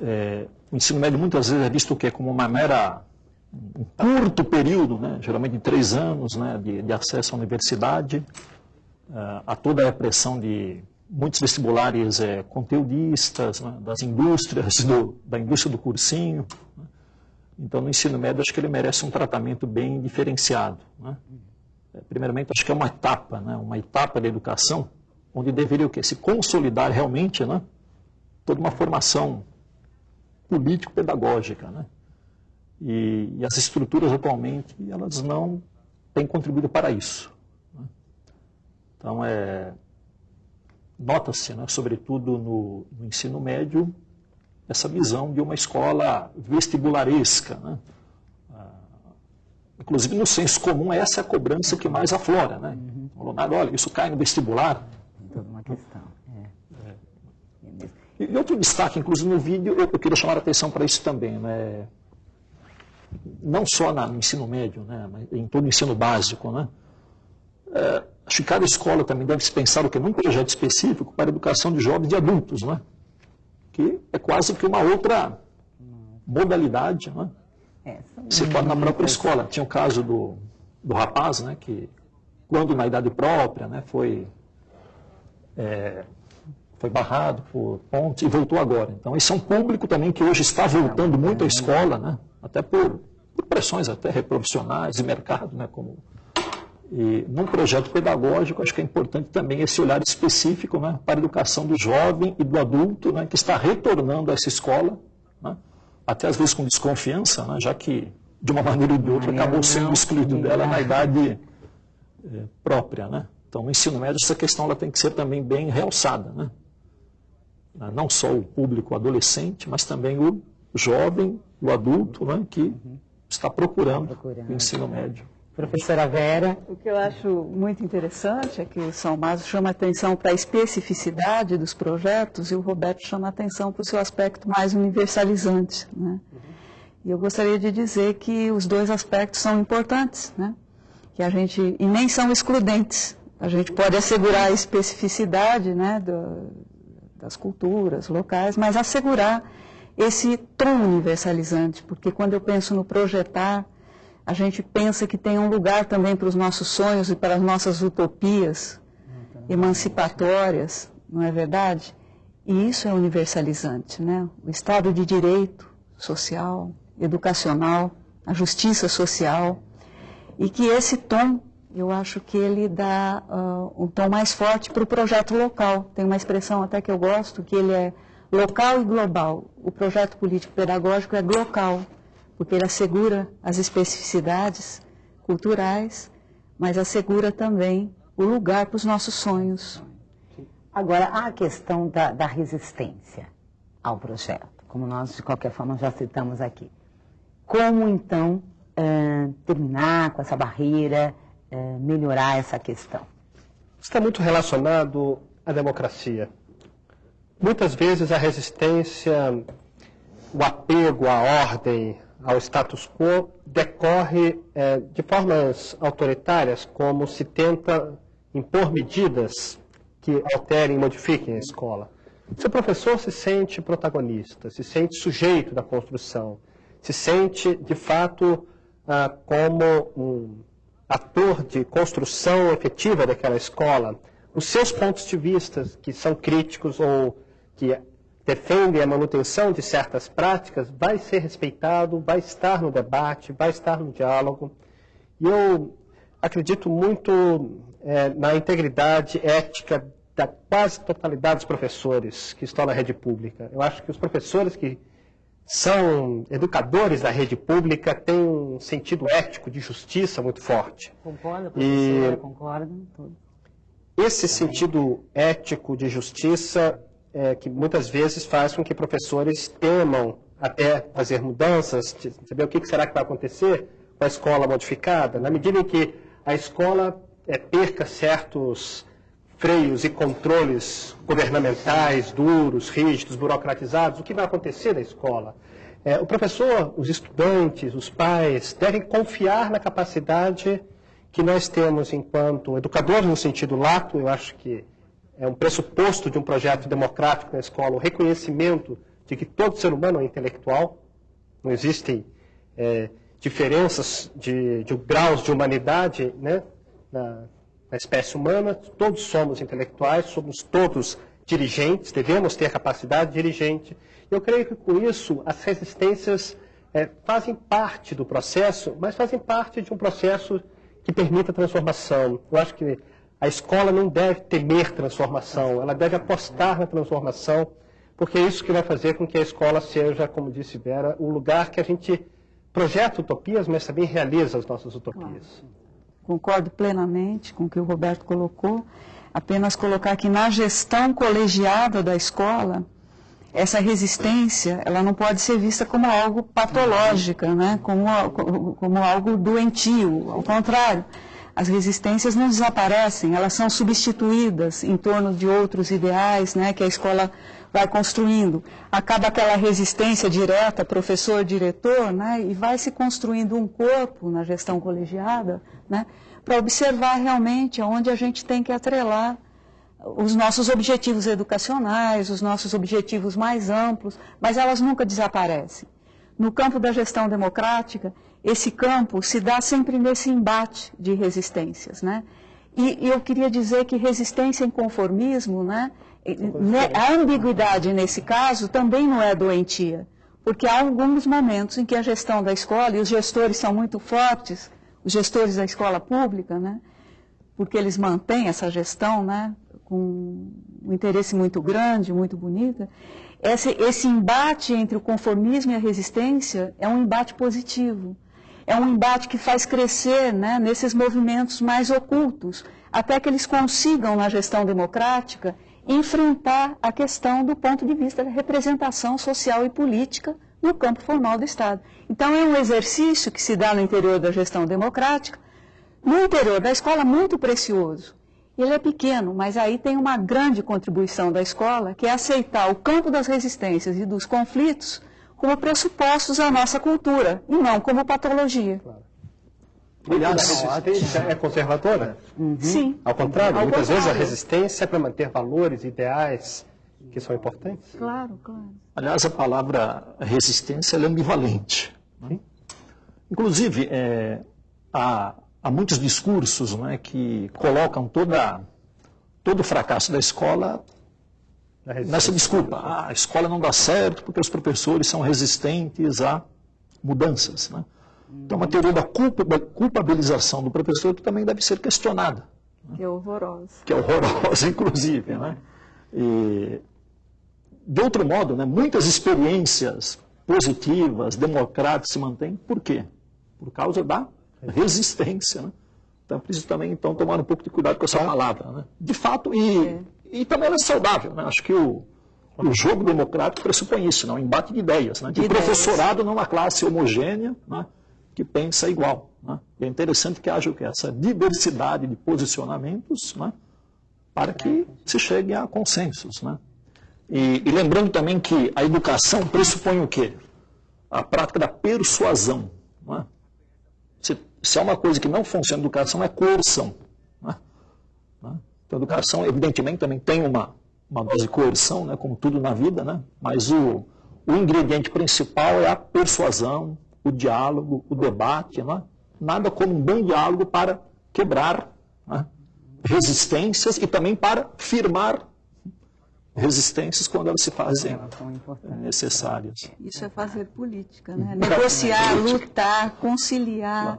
é, o ensino médio muitas vezes é visto o quê? como uma mera um curto período, né, geralmente três anos, né, de, de acesso à universidade, uh, a toda a pressão de muitos vestibulares é, conteudistas, né, das indústrias, do, da indústria do cursinho. Então, no ensino médio, acho que ele merece um tratamento bem diferenciado. Né. É, primeiramente, acho que é uma etapa, né, uma etapa da educação, onde deveria o quê? se consolidar realmente né, toda uma formação político-pedagógica. Né. E, e as estruturas atualmente, elas não têm contribuído para isso. Né. Então, é, nota-se, né, sobretudo no, no, ensino médio, essa visão de uma escola vestibularesca. Né? Ah, inclusive, no senso comum, essa é a cobrança que mais aflora. Né? Uhum. Leonardo, olha, isso cai no vestibular. Toda uma questão. É. É. E, outro destaque, inclusive no vídeo, eu, eu queria chamar a atenção para isso também. Né? não só no ensino médio, né, mas em todo o ensino básico. Né? É, acho que cada escola também deve se pensar o que num projeto específico para a educação de jovens e adultos, né? Que é quase que uma outra modalidade. Né? É, se pode na própria escola. Tinha o caso do, do rapaz, né, que quando na idade própria né, foi, é, foi barrado por pontos e voltou agora. Então esse é um público também que hoje está voltando muito à escola, né? até por, por pressões até reprofissionais de mercado, né, como e num projeto pedagógico, acho que é importante também esse olhar específico né, para a educação do jovem e do adulto né, que está retornando a essa escola, né, até às vezes com desconfiança, né, já que de uma maneira ou de outra acabou sendo excluído dela na idade é, própria. Né? Então, no ensino médio, essa questão ela tem que ser também bem realçada. Né? Não só o público adolescente, mas também o jovem o adulto que uhum. está procurando, procurando o ensino médio. Professora Vera. O que eu acho muito interessante é que o São Maso chama atenção para a especificidade dos projetos e o Roberto chama atenção para o seu aspecto mais universalizante. Né? Uhum. E eu gostaria de dizer que os dois aspectos são importantes, né? que a gente, e nem são excludentes. A gente pode assegurar a especificidade né, do, das culturas locais, mas assegurar esse tom universalizante, porque quando eu penso no projetar, a gente pensa que tem um lugar também para os nossos sonhos e para as nossas utopias emancipatórias, não é verdade? E isso é universalizante, né? O Estado de Direito social, educacional, a justiça social, e que esse tom, eu acho que ele dá uh, um tom mais forte para o projeto local. Tem uma expressão até que eu gosto, que ele é local e global. O projeto político-pedagógico é local, porque ele assegura as especificidades culturais, mas assegura também o lugar para os nossos sonhos. Agora, há a questão da, da resistência ao projeto, como nós, de qualquer forma, já citamos aqui. Como, então, eh, terminar com essa barreira, eh, melhorar essa questão? Está muito relacionado à democracia. Muitas vezes a resistência, o apego à ordem, ao status quo, decorre eh, de formas autoritárias, como se tenta impor medidas que alterem e modifiquem a escola. Se o professor se sente protagonista, se sente sujeito da construção, se sente, de fato, ah, como um ator de construção efetiva daquela escola, os seus pontos de vista, que são críticos ou que defendem a manutenção de certas práticas, vai ser respeitado, vai estar no debate, vai estar no diálogo. E eu acredito muito é, na integridade ética da quase totalidade dos professores que estão na rede pública. Eu acho que os professores que são educadores da rede pública têm um sentido ético de justiça muito forte. Concorda, professora? E concorda? Esse sentido ético de justiça é, que muitas vezes faz com que professores temam até fazer mudanças, saber o que será que vai acontecer com a escola modificada, na medida em que a escola é, perca certos freios e controles governamentais duros, rígidos, burocratizados, o que vai acontecer na escola? É, o professor, os estudantes, os pais devem confiar na capacidade que nós temos enquanto educadores no sentido lato, eu acho que é um pressuposto de um projeto democrático na escola, o reconhecimento de que todo ser humano é intelectual, não existem é, diferenças de, de, graus de humanidade né, na, na espécie humana, todos somos intelectuais, somos todos dirigentes, devemos ter capacidade dirigente. Eu creio que com isso as resistências é, fazem parte do processo, mas fazem parte de um processo que permita transformação. Eu acho que a escola não deve temer transformação, ela deve apostar na transformação, porque é isso que vai fazer com que a escola seja, como disse Vera, o lugar que a gente projeta utopias, mas também realiza as nossas utopias. Concordo plenamente com o que o Roberto colocou. Apenas colocar que na gestão colegiada da escola, essa resistência ela não pode ser vista como algo patológico, né? como, como algo doentio. Ao contrário, as resistências não desaparecem, elas são substituídas em torno de outros ideais né? que a escola vai construindo. Acaba aquela resistência direta, professor-diretor, né? e vai se construindo um corpo na gestão colegiada né? para observar realmente aonde a gente tem que atrelar os nossos objetivos educacionais, os nossos objetivos mais amplos, mas elas nunca desaparecem. No campo da gestão democrática, esse campo se dá sempre nesse embate de resistências. Né? E, e eu queria dizer que resistência e conformismo, né, né, a ambiguidade nesse caso também não é doentia, porque há alguns momentos em que a gestão da escola, e os gestores são muito fortes, os gestores da escola pública, né, porque eles mantêm essa gestão né, com um interesse muito grande, muito bonita, esse, esse embate entre o conformismo e a resistência é um embate positivo. É um embate que faz crescer né, nesses movimentos mais ocultos, até que eles consigam, na gestão democrática, enfrentar a questão do ponto de vista da representação social e política no campo formal do Estado. Então, é um exercício que se dá no interior da gestão democrática, no interior da escola, muito precioso. Ele é pequeno, mas aí tem uma grande contribuição da escola, que é aceitar o campo das resistências e dos conflitos como pressupostos à nossa cultura, e não como patologia. Claro. Aliás, a resistência é conservadora? Uhum. Sim. Ao contrário, Ao muitas contrário. vezes a resistência é para manter valores, ideais que são importantes. Claro, claro. Aliás, a palavra resistência é ambivalente. Né? Inclusive, é, há, há, muitos discursos né, que colocam toda, todo o fracasso da escola nessa desculpa. Ah, a escola não dá certo porque os professores são resistentes a mudanças. Né? Então, uma teoria da culpabilização do professor que também deve ser questionada. Né? Que é horrorosa. Que é horrorosa, inclusive. Né? E, de outro modo, né, muitas experiências positivas, democráticas se mantêm. Por quê? Por causa da resistência. Né? Então é preciso também então, tomar um pouco de cuidado com essa palavra. Né? De fato, e, e também ela é saudável. Né? Acho que o, o jogo democrático pressupõe isso, né? um embate de ideias. Né? De, de professorado numa classe homogênea né? que pensa igual. Né? É interessante que haja que? essa diversidade de posicionamentos né? para que se chegue a consensos. Né? E, e, lembrando também que a educação pressupõe o quê? A prática da persuasão. É? Se, se há uma coisa que não funciona na educação, é coerção. É? Então, a educação, evidentemente, também tem uma, uma dose de coerção, né, como tudo na vida, né? mas o, o ingrediente principal é a persuasão, o diálogo, o debate. Né? Nada como um bom diálogo para quebrar né? resistências e também para firmar resistências quando elas se fazem necessárias. Isso é fazer política, né? Negociar, lutar, conciliar,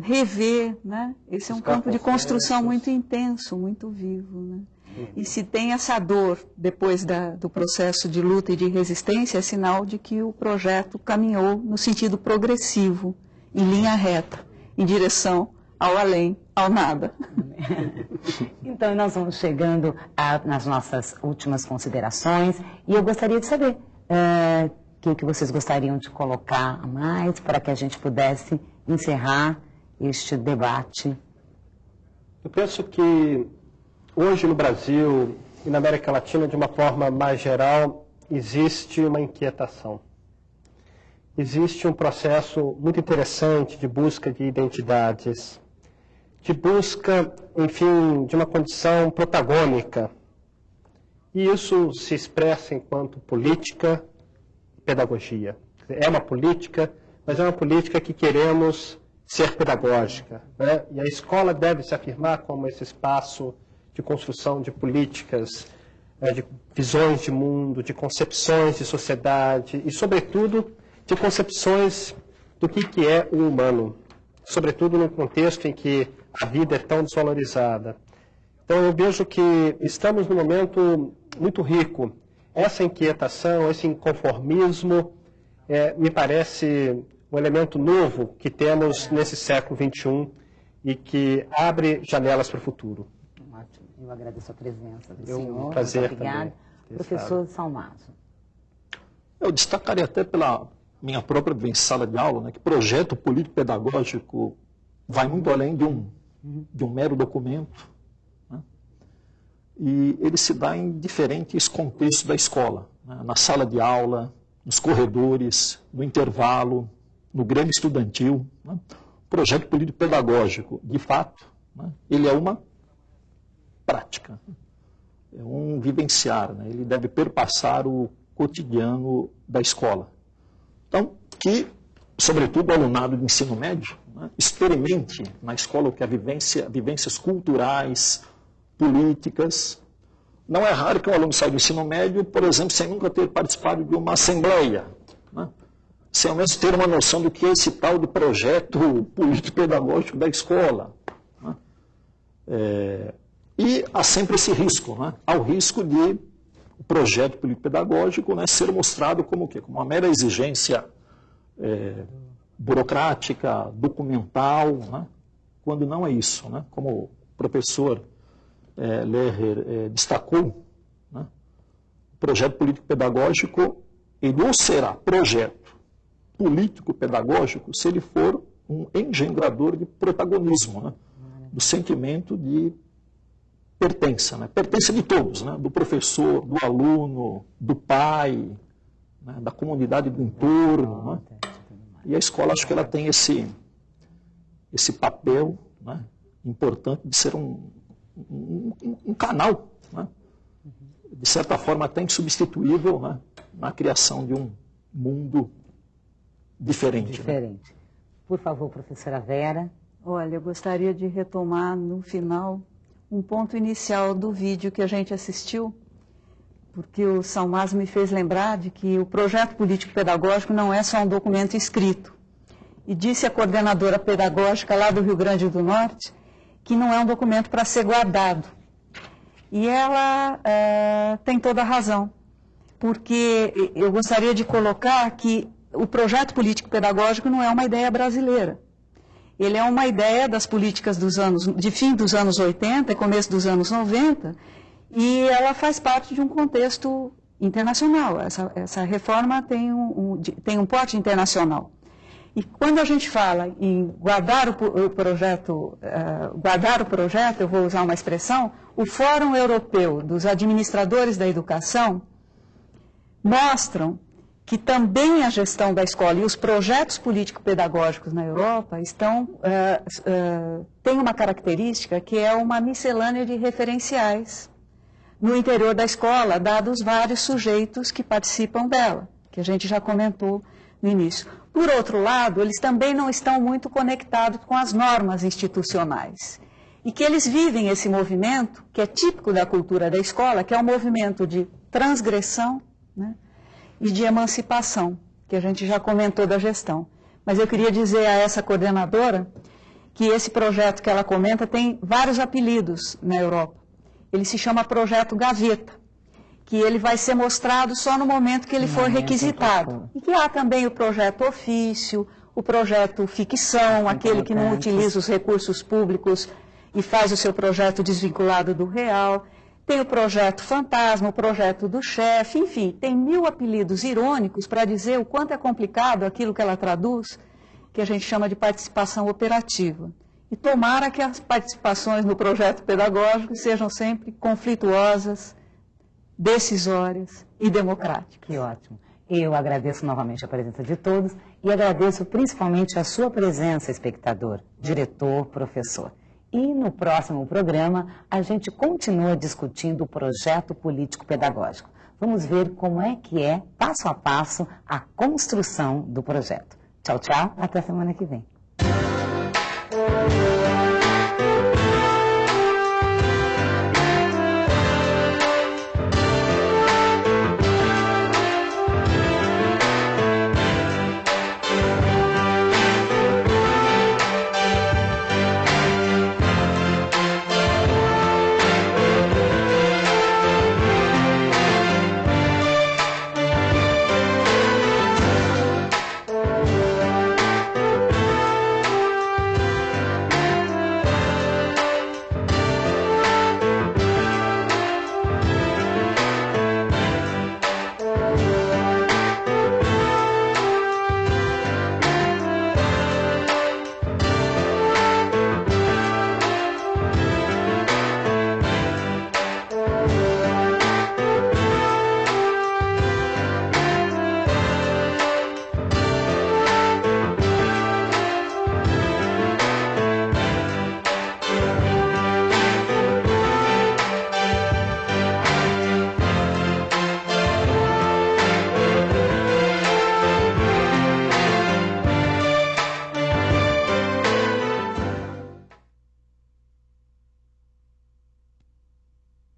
rever, né? Esse é um campo de construção muito intenso, muito vivo, né? E se tem essa dor depois da, do processo de luta e de resistência, é sinal de que o projeto caminhou no sentido progressivo, em linha reta, em direção ao além, ao nada. Então, nós vamos chegando a, nas nossas últimas considerações e eu gostaria de saber é, o que, que vocês gostariam de colocar a mais para que a gente pudesse encerrar este debate. Eu penso que hoje no Brasil e na América Latina, de uma forma mais geral, existe uma inquietação. Existe um processo muito interessante de busca de identidades de busca, enfim, de uma condição protagônica. E isso se expressa enquanto política e pedagogia. É uma política, mas é uma política que queremos ser pedagógica. Né? E a escola deve se afirmar como esse espaço de construção de políticas, né, de visões de mundo, de concepções de sociedade e, sobretudo, de concepções do que, que é o humano. Sobretudo num contexto em que a vida é tão desvalorizada. Então eu vejo que estamos num momento muito rico. Essa inquietação, esse inconformismo, é, me parece um elemento novo que temos nesse século XXI e que abre janelas para o futuro. Ótimo. Eu agradeço a presença do Eu, senhor. Um prazer Muito obrigado. Professor Salmazo. Eu destacaria até pela minha própria sala de aula, né, que projeto político-pedagógico vai muito além de um de um mero documento. Né? E ele se dá em diferentes contextos da escola, né? na sala de aula, nos corredores, no intervalo, no grêmio estudantil. Né? Projeto político pedagógico, de fato, né? ele é uma prática, é um vivenciar, né? ele deve perpassar o cotidiano da escola. Então, que, sobretudo, o alunado de ensino médio né? Experimente na escola o que é vivência, vivências culturais, políticas. Não é raro que um aluno saia do ensino médio, por exemplo, sem nunca ter participado de uma assembleia, né? Sem ao menos ter uma noção do que é esse tal de projeto político-pedagógico da escola. Né? É, e há sempre esse risco, né? há o risco de o projeto político-pedagógico né, ser mostrado como o quê? Como uma mera exigência é, burocrática, documental, né? quando não é isso. Né? Como o professor é, é, destacou, né? o projeto político-pedagógico ele ou será projeto político-pedagógico se ele for um engendrador de protagonismo, né? do sentimento de pertença, né? pertença de todos, né? do professor, do aluno, do pai, né? da comunidade do entorno. Né? E a escola, acho que ela tem esse, esse papel né, importante de ser um, um, um canal, né, de certa forma até insubstituível né, na criação de um mundo diferente. Diferente. Né? Por favor, professora Vera. Olha, eu gostaria de retomar no final um ponto inicial do vídeo que a gente assistiu, porque o Salmas me fez lembrar de que o projeto político-pedagógico não é só um documento escrito. E disse a coordenadora pedagógica lá do Rio Grande do Norte que não é um documento para ser guardado. E ela é, tem toda a razão, porque eu gostaria de colocar que o projeto político-pedagógico não é uma ideia brasileira. Ele é uma ideia das políticas dos anos, de fim dos anos 80 e começo dos anos 90, e ela faz parte de um contexto internacional. Essa, essa reforma tem um, um, tem um porte internacional. E quando a gente fala em guardar o, o projeto, uh, guardar o projeto, eu vou usar uma expressão, o Fórum Europeu dos Administradores da Educação mostram que também a gestão da escola e os projetos político-pedagógicos na Europa estão, uh, uh, têm uma característica que é uma miscelânea de referenciais no interior da escola, dados vários sujeitos que participam dela, que a gente já comentou no início. Por outro lado, eles também não estão muito conectados com as normas institucionais. E que eles vivem esse movimento, que é típico da cultura da escola, que é um movimento de transgressão, né? E de emancipação, que a gente já comentou da gestão. Mas eu queria dizer a essa coordenadora que esse projeto que ela comenta tem vários apelidos na Europa. Ele se chama Projeto Gaveta, que ele vai ser mostrado só no momento que ele for requisitado. E que há também o projeto ofício, o projeto ficção, aquele que não utiliza os recursos públicos e faz o seu projeto desvinculado do real. Tem o projeto fantasma, o projeto do chefe, enfim, tem mil apelidos irônicos para dizer o quanto é complicado aquilo que ela traduz, que a gente chama de participação operativa. E tomara que as participações no projeto pedagógico sejam sempre conflituosas, decisórias e democráticas. Que ótimo. Eu agradeço novamente a presença de todos e agradeço principalmente a sua presença, espectador, diretor, professor. E no próximo programa, a gente continua discutindo o projeto político-pedagógico. Vamos ver como é que é, passo a passo, a construção do projeto. Tchau, tchau. Até semana que vem.